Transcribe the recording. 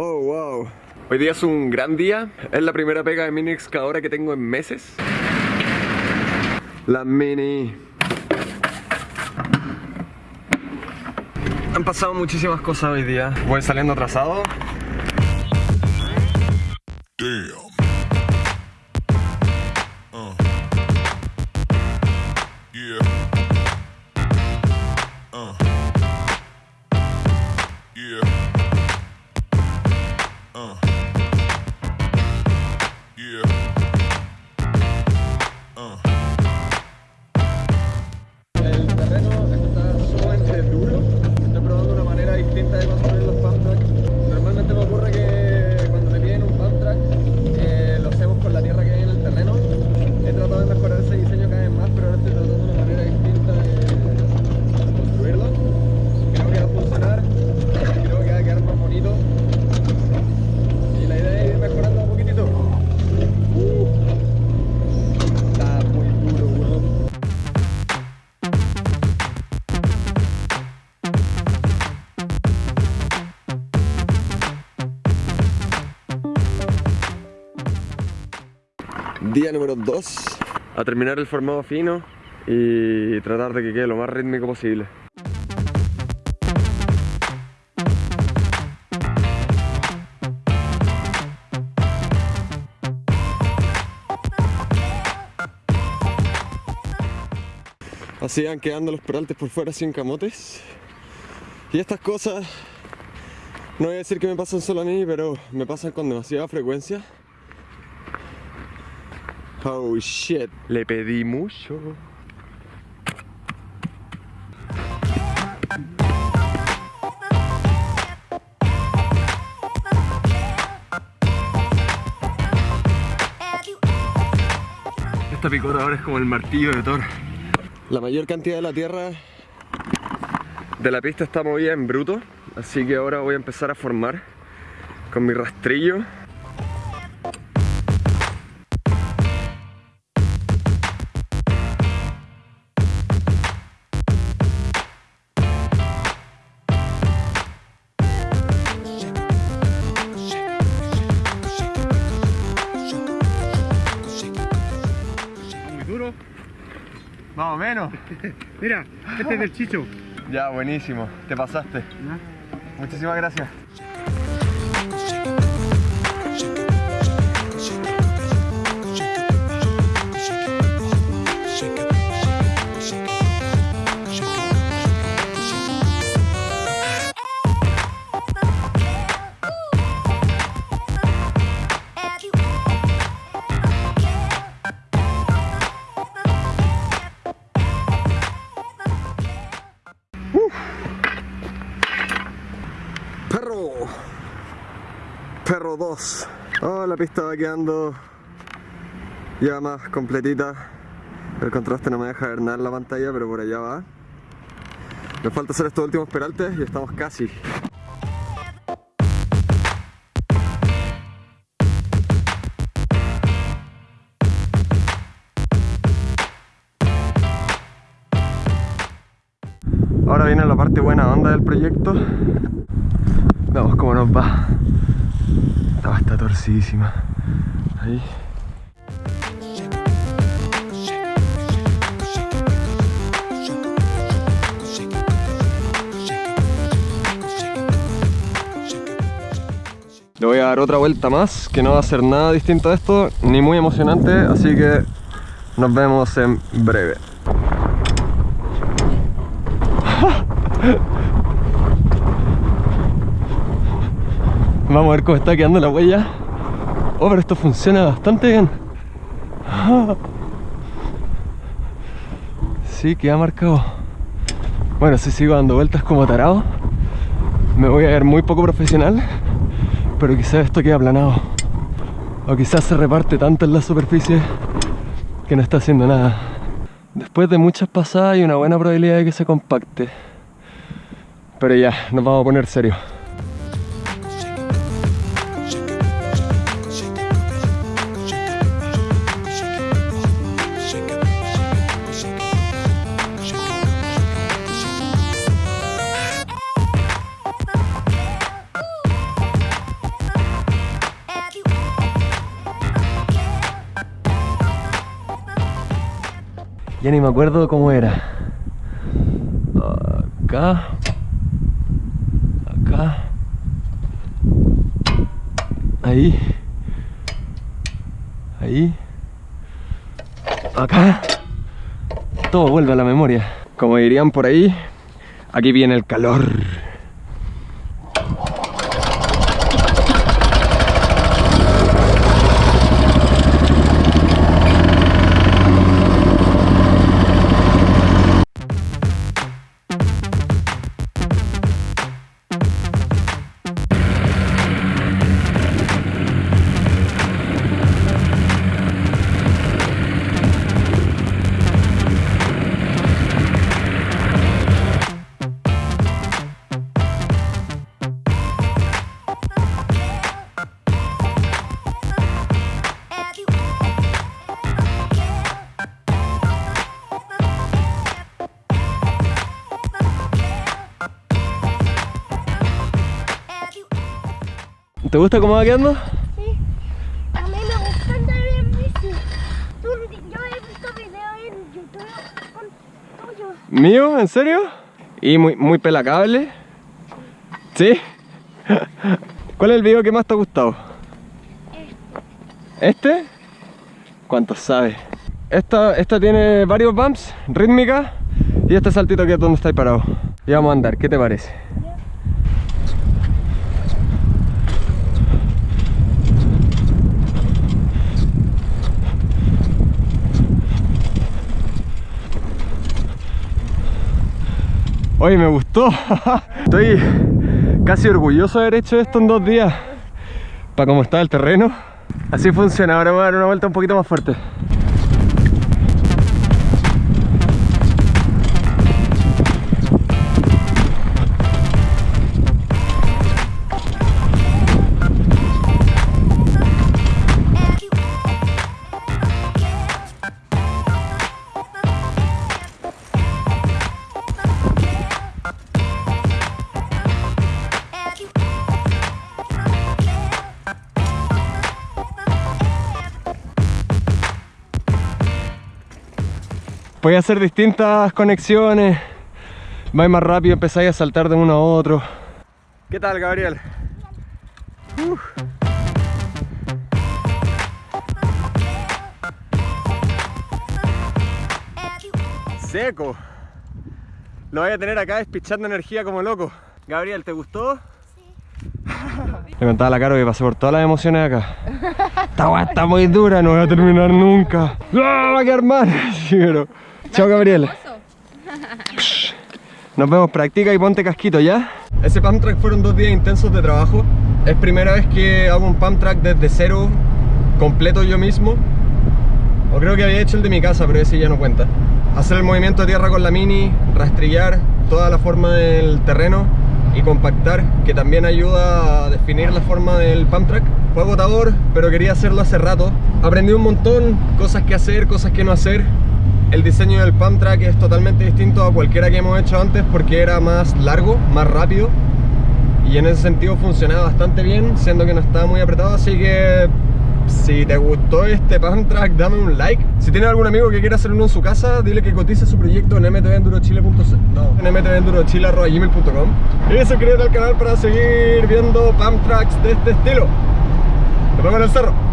Oh, wow. Hoy día es un gran día. Es la primera pega de mini excavadora que tengo en meses. La mini. Han pasado muchísimas cosas hoy día. Voy saliendo atrasado. Damn. Día número 2 A terminar el formado fino Y tratar de que quede lo más rítmico posible. Así van quedando los peraltes por fuera sin camotes. Y estas cosas No voy a decir que me pasan solo a mí Pero me pasan con demasiada frecuencia Oh shit, le pedí mucho. Esta picota ahora es como el martillo de Thor. La mayor cantidad de la tierra de la pista está movida en bruto, así que ahora voy a empezar a formar con mi rastrillo Más o menos. Mira, este es del Chicho. Ya, buenísimo. Te pasaste. Muchísimas gracias. Perro. Perro 2. Oh, la pista va quedando ya más completita. El contraste no me deja ver nada en la pantalla, pero por allá va. Me falta hacer estos últimos peraltes y estamos casi. Ahora viene la parte buena onda del proyecto. Veamos cómo nos va. Estaba está torcidísima. Ahí. Le voy a dar otra vuelta más, que no va a ser nada distinto a esto, ni muy emocionante, así que nos vemos en breve. Vamos a ver cómo está quedando la huella. Oh, pero esto funciona bastante bien. Sí, queda marcado. Bueno, si sigo dando vueltas como tarado, me voy a ver muy poco profesional, pero quizás esto queda aplanado. O quizás se reparte tanto en la superficie que no está haciendo nada. Después de muchas pasadas hay una buena probabilidad de que se compacte. Pero ya, nos vamos a poner serio. Ya ni me acuerdo cómo era. Acá. Acá. Ahí. Ahí. Acá. Todo vuelve a la memoria. Como dirían por ahí, aquí viene el calor. ¿Te gusta cómo va quedando? Sí. A mí me gusta andar en bici. Tú- yo he visto videos en YouTube con tuyo. ¿Mío? ¿En serio? ¿Y muy, muy pelacable? ¿Sí? ¿Cuál es el video que más te ha gustado? ¿Este? ¿Cuántos sabes? Esta, esta tiene varios bumps, rítmica Y este saltito que es donde estáis parado Y vamos a andar, ¿qué te parece? Oye, me gustó. Estoy casi orgulloso de haber hecho esto en dos días. Para cómo está el terreno. Así funciona. Ahora voy a dar una vuelta un poquito más fuerte. Podéis hacer distintas conexiones. Vais más rápido, empezáis a saltar de uno a otro. ¿Qué tal, Gabriel? Uf. Seco. Lo voy a tener acá despichando energía como loco. Gabriel, ¿te gustó? Le contaba a la Caro que pasé por todas las emociones acá. Esta está muy dura, no voy a terminar nunca. ¡Ah, va a quedar mal! Sí, pero- Chao, Gabriel. Nos vemos, practica y ponte casquito, ¿ya? Ese pump track fueron dos días intensos de trabajo. Es primera vez que hago un pump track desde cero, completo yo mismo. O creo que había hecho el de mi casa, pero ese ya no cuenta. Hacer el movimiento de tierra con la mini, rastrillar toda la forma del terreno y compactar, que también ayuda a definir la forma del pump track. Fue agotador, pero quería hacerlo hace rato. Aprendí un montón, cosas que hacer, cosas que no hacer. El diseño del pump track es totalmente distinto a cualquiera que hemos hecho antes porque era más largo, más rápido y en ese sentido funcionaba bastante bien, siendo que no estaba muy apretado, así que si te gustó este pump track, dame un like. Si tienes algún amigo que quiera hacer uno en su casa, dile que cotice su proyecto en mtvendurochile.com no, en mtvendurochile.gmail.com y suscríbete al canal para seguir viendo pump tracks de este estilo. Nos vemos en el cerro.